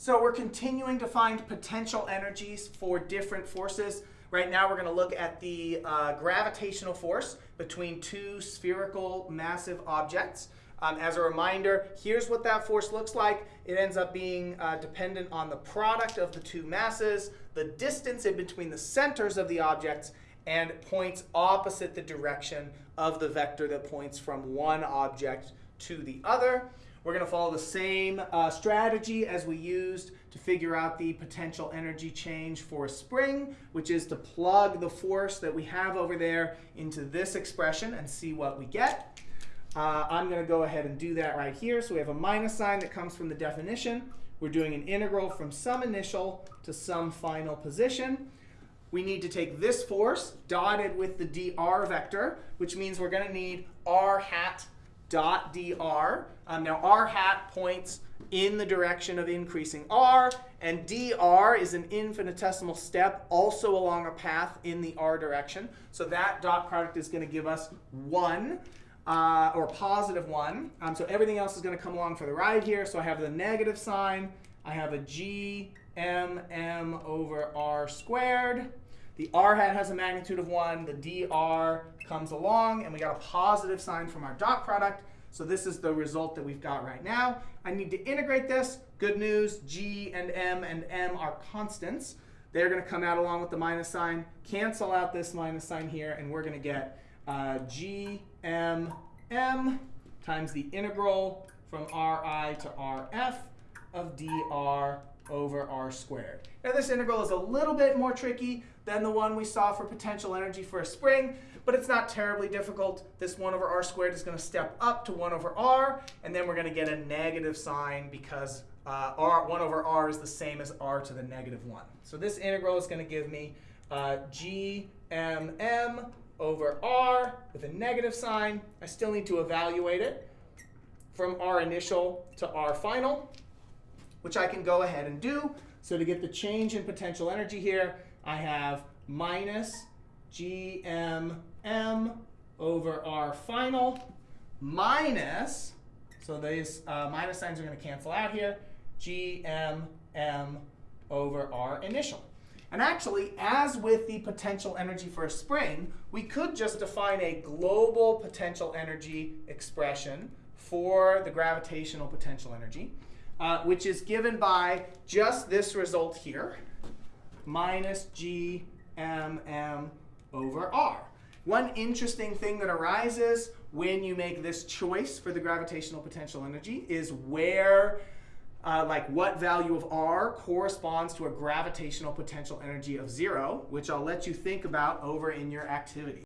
So we're continuing to find potential energies for different forces. Right now we're going to look at the uh, gravitational force between two spherical massive objects. Um, as a reminder, here's what that force looks like. It ends up being uh, dependent on the product of the two masses, the distance in between the centers of the objects, and points opposite the direction of the vector that points from one object to the other. We're going to follow the same uh, strategy as we used to figure out the potential energy change for a spring, which is to plug the force that we have over there into this expression and see what we get. Uh, I'm going to go ahead and do that right here. So we have a minus sign that comes from the definition. We're doing an integral from some initial to some final position. We need to take this force dotted with the dr vector, which means we're going to need r hat dot dr. Um, now r hat points in the direction of increasing r, and dr is an infinitesimal step also along a path in the r direction. So that dot product is going to give us 1 uh, or positive 1. Um, so everything else is going to come along for the ride here. So I have the negative sign. I have a g m m over r squared. The r hat has a magnitude of 1. The dr comes along, and we got a positive sign from our dot product. So this is the result that we've got right now. I need to integrate this. Good news, g and m and m are constants. They're going to come out along with the minus sign, cancel out this minus sign here, and we're going to get uh, g m m times the integral from ri to rf of dr over r squared. Now this integral is a little bit more tricky than the one we saw for potential energy for a spring, but it's not terribly difficult. This 1 over r squared is going to step up to 1 over r, and then we're going to get a negative sign because uh, r 1 over r is the same as r to the negative 1. So this integral is going to give me uh, g m m over r with a negative sign. I still need to evaluate it from r initial to r final, which I can go ahead and do. So to get the change in potential energy here, I have minus gmm over r final minus, so these uh, minus signs are going to cancel out here, gmm over r initial. And actually, as with the potential energy for a spring, we could just define a global potential energy expression for the gravitational potential energy, uh, which is given by just this result here, minus g m m over r. One interesting thing that arises when you make this choice for the gravitational potential energy is where uh, like what value of r corresponds to a gravitational potential energy of 0, which I'll let you think about over in your activity.